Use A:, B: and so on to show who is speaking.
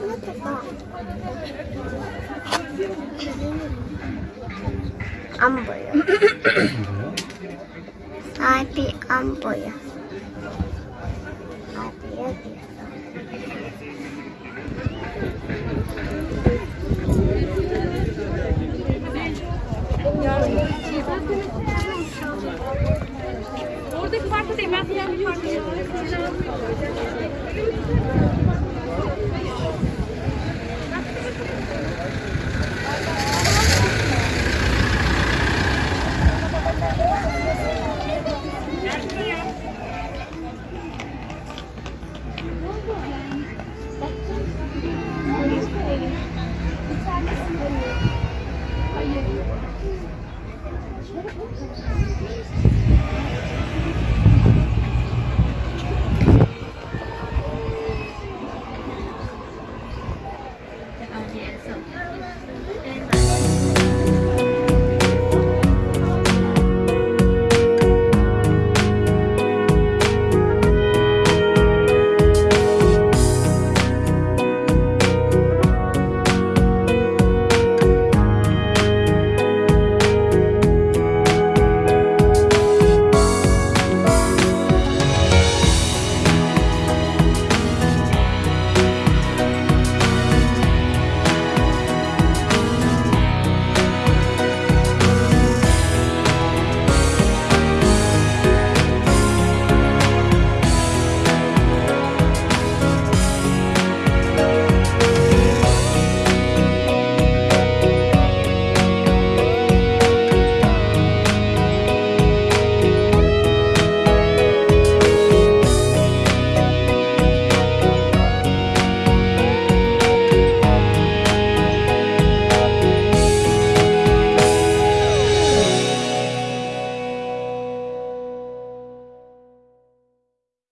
A: What the fuck? Umbrella. Happy umbrella. Happy, Hayır. Hayır.
B: 颜色